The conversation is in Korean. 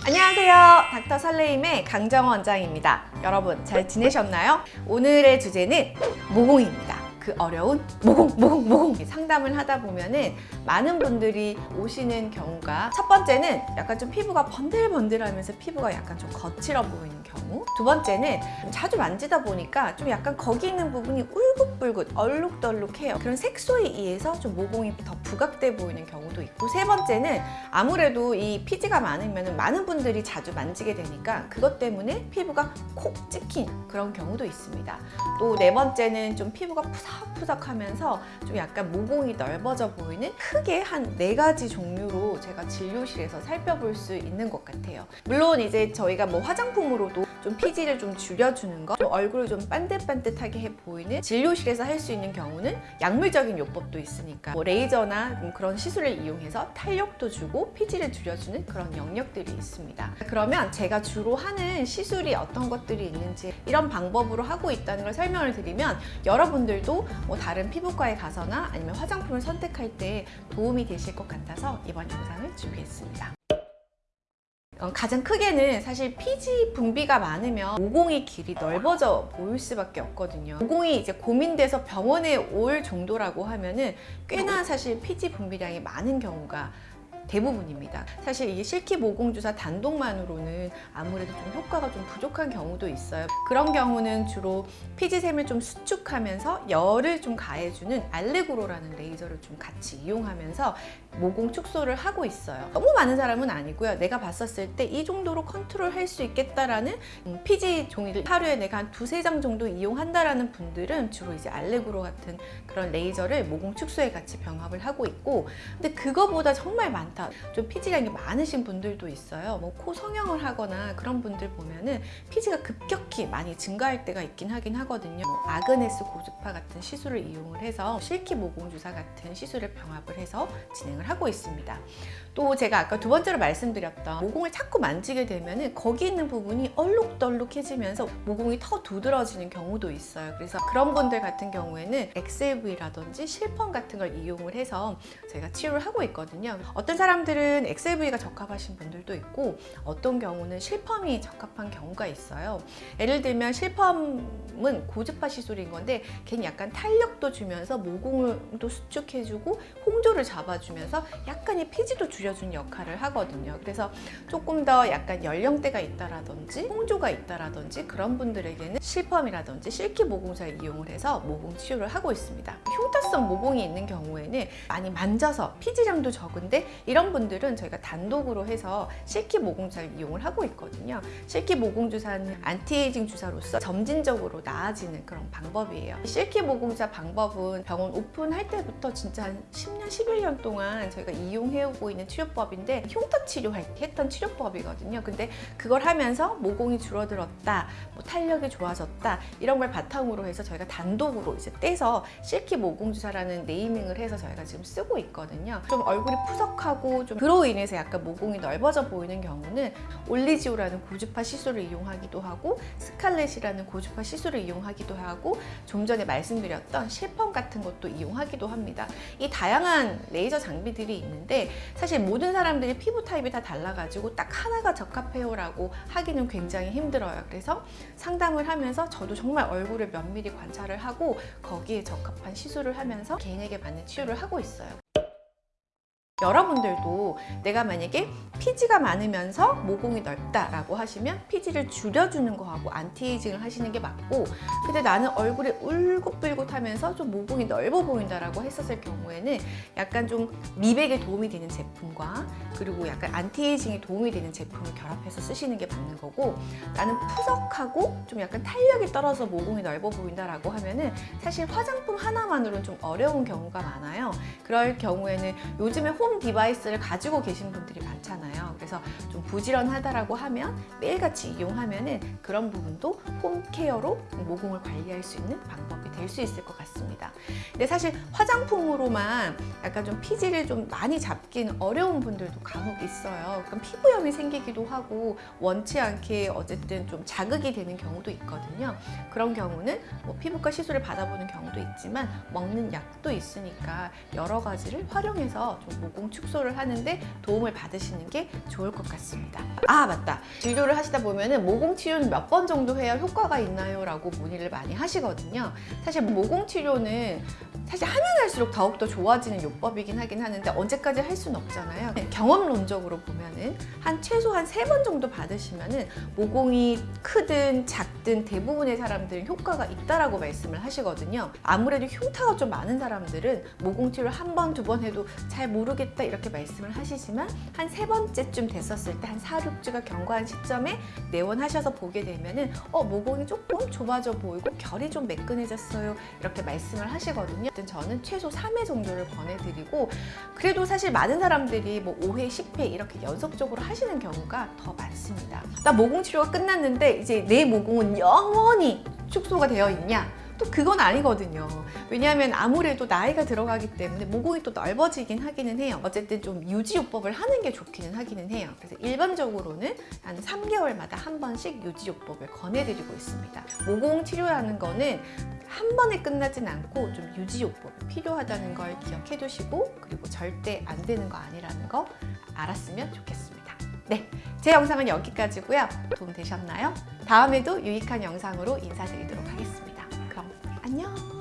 안녕하세요. 닥터 설레임의 강정원 원장입니다. 여러분 잘 지내셨나요? 오늘의 주제는 모공입니다. 그 어려운 모공, 모공, 모공. 상담을 하다 보면은 많은 분들이 오시는 경우가 첫 번째는 약간 좀 피부가 번들번들하면서 피부가 약간 좀 거칠어 보이는 경우. 두 번째는 자주 만지다 보니까 좀 약간 거기 있는 부분이 울긋불긋 얼룩덜룩해요. 그런 색소에 의해서 좀 모공이 더 부각돼 보이는 경우도 있고. 세 번째는 아무래도 이 피지가 많으면 많은 분들이 자주 만지게 되니까 그것 때문에 피부가 콕 찍힌 그런 경우도 있습니다. 또 네 번째는 좀 피부가 푸석 푸석하면서 좀 약간 모공이 넓어져 보이는 크게 한 네 가지 종류로 제가 진료실에서 살펴볼 수 있는 것 같아요. 물론 이제 저희가 뭐 화장품으로도 좀 피지를 좀 줄여주는 거, 좀 얼굴을 좀 반듯반듯하게 해 보이는 진료실에서 할 수 있는 경우는 약물적인 요법도 있으니까 뭐 레이저나 뭐 그런 시술을 이용해서 탄력도 주고 피지를 줄여주는 그런 영역들이 있습니다. 그러면 제가 주로 하는 시술이 어떤 것들이 있는지 이런 방법으로 하고 있다는 걸 설명을 드리면 여러분들도 뭐 다른 피부과에 가서나 아니면 화장품을 선택할 때 도움이 되실 것 같아서 이번 영상을 준비했습니다. 어, 가장 크게는 사실 피지 분비가 많으면 모공의 길이 넓어져 보일 수밖에 없거든요. 모공이 이제 고민돼서 병원에 올 정도라고 하면은 꽤나 사실 피지 분비량이 많은 경우가 대부분입니다. 사실 이게 실키 모공 주사 단독만으로는 아무래도 좀 효과가 좀 부족한 경우도 있어요. 그런 경우는 주로 피지샘을 좀 수축하면서 열을 좀 가해주는 알레그로라는 레이저를 좀 같이 이용하면서 모공 축소를 하고 있어요. 너무 많은 사람은 아니고요. 내가 봤었을 때 이 정도로 컨트롤 할 수 있겠다라는 음, 피지 종이를 하루에 내가 한 두세 장 정도 이용한다라는 분들은 주로 이제 알레그로 같은 그런 레이저를 모공 축소에 같이 병합을 하고 있고 근데 그거보다 정말 많 다. 좀 피지량이 많으신 분들도 있어요. 뭐 코 성형을 하거나 그런 분들 보면은 피지가 급격히 많이 증가할 때가 있긴 하긴 하거든요. 뭐 아그네스 고주파 같은 시술을 이용을 해서 실키 모공 주사 같은 시술을 병합을 해서 진행을 하고 있습니다. 또 제가 아까 두 번째로 말씀드렸던 모공을 자꾸 만지게 되면 거기 있는 부분이 얼룩덜룩해지면서 모공이 더 두드러지는 경우도 있어요. 그래서 그런 분들 같은 경우에는 XLV라든지 실펌 같은 걸 이용을 해서 제가 치료를 하고 있거든요. 어떤 사람들은 XLV가 적합하신 분들도 있고 어떤 경우는 실펌이 적합한 경우가 있어요. 예를 들면 실펌은 고주파 시술인 건데 걔는 약간 탄력도 주면서 모공을도 수축해주고 홍조를 잡아주면서 약간의 피지도 줄여준 역할을 하거든요. 그래서 조금 더 약간 연령대가 있다라든지 홍조가 있다라든지 그런 분들에게는 실펌이라든지 실키 모공사를 이용을 해서 모공 치료를 하고 있습니다. 흉터성 모공이 있는 경우에는 많이 만져서 피지량도 적은데 이런 분들은 저희가 단독으로 해서 실키 모공 주사를 이용을 하고 있거든요. 실키 모공 주사는 안티에이징 주사로서 점진적으로 나아지는 그런 방법이에요. 실키 모공주사 방법은 병원 오픈할 때부터 진짜 한 10년, 11년 동안 저희가 이용해오고 있는 치료법인데 흉터 치료할 때 했던 치료법이거든요. 근데 그걸 하면서 모공이 줄어들었다, 뭐 탄력이 좋아졌다 이런 걸 바탕으로 해서 저희가 단독으로 이제 떼서 실키 모공 주사라는 naming을 해서 저희가 지금 쓰고 있거든요. 좀 얼굴이 푸석 하고 좀 그로 인해서 약간 모공이 넓어져 보이는 경우는 올리지오라는 고주파 시술을 이용하기도 하고 스칼렛이라는 고주파 시술을 이용하기도 하고 좀 전에 말씀드렸던 실펌 같은 것도 이용하기도 합니다. 이 다양한 레이저 장비들이 있는데 사실 모든 사람들이 피부 타입이 다 달라가지고 딱 하나가 적합해요 라고 하기는 굉장히 힘들어요. 그래서 상담을 하면서 저도 정말 얼굴을 면밀히 관찰을 하고 거기에 적합한 시술을 하면서 개인에게 맞는 치료를 하고 있어요. 여러분들도 내가 만약에 피지가 많으면서 모공이 넓다라고 하시면 피지를 줄여주는 거하고 anti-aging을 하시는 게 맞고 근데 나는 얼굴이 울긋불긋하면서 좀 모공이 넓어 보인다라고 했었을 경우에는 약간 좀 미백에 도움이 되는 제품과 그리고 약간 anti-aging에 도움이 되는 제품을 결합해서 쓰시는 게 맞는 거고 나는 푸석하고 좀 약간 탄력이 떨어져 모공이 넓어 보인다라고 하면은 사실 화장품 하나만으로는 좀 어려운 경우가 많아요. 그럴 경우에는 요즘에 home device를 가지고 계신 분들이 많잖아요. 그래서 좀 부지런하다라고 하면 매일같이 이용하면 은 그런 부분도 home care로 모공을 관리할 수 있는 방법이 될 수 있을 것 같습니다. 근데 사실 화장품으로만 약간 좀 피지를 좀 많이 잡기는 어려운 분들도 간혹 있어요. 그럼 피부염이 생기기도 하고 원치 않게 어쨌든 좀 자극이 되는 경우도 있거든요. 그런 경우는 뭐 피부과 시술을 받아보는 경우도 있지만 먹는 약도 있으니까 여러 가지를 활용해서 좀 모공 축소를 하는데 도움을 받으시는 게 좋을 것 같습니다. 아 맞다. 진료를 하시다 보면은 모공 치료는 몇 번 정도 해야 효과가 있나요? 라고 문의를 많이 하시거든요. 사실 모공 치료는 사실 하면 할수록 더욱더 좋아지는 요법이긴 하긴 하는데 언제까지 할 수는 없잖아요. 경험론적으로 보면은 한 최소 한 세 번 정도 받으시면은 모공이 크든 작든 대부분의 사람들은 효과가 있다라고 말씀을 하시거든요. 아무래도 흉터가 좀 많은 사람들은 모공 치료를 한 번, 두 번 해도 잘 모르겠다 이렇게 말씀을 하시지만 한 세 번째쯤 됐었을 때 한 4, 6주가 경과한 시점에 내원하셔서 보게 되면은 어 모공이 조금 좁아져 보이고 결이 좀 매끈해졌어요 이렇게 말씀을 하시거든요. 어쨌든 저는 최소 3회 정도를 권해드리고 그래도 사실 많은 사람들이 뭐 5회, 10회 이렇게 연속적으로 하시는 경우가 더 많습니다. 나 모공 치료가 끝났는데 이제 내 모공은 영원히 축소가 되어 있냐? 또 그건 아니거든요. 왜냐하면 아무래도 나이가 들어가기 때문에 모공이 또 넓어지긴 하기는 해요. 어쨌든 좀 유지요법을 하는 게 좋기는 하기는 해요. 그래서 일반적으로는 한 3개월마다 한 번씩 유지요법을 권해드리고 있습니다. 모공 치료라는 거는 한 번에 끝나진 않고 좀 유지요법이 필요하다는 걸 기억해 두시고 그리고 절대 안 되는 거 아니라는 거 알았으면 좋겠습니다. 네, 제 영상은 여기까지고요. 도움 되셨나요? 다음에도 유익한 영상으로 인사드리도록 하겠습니다. 안녕!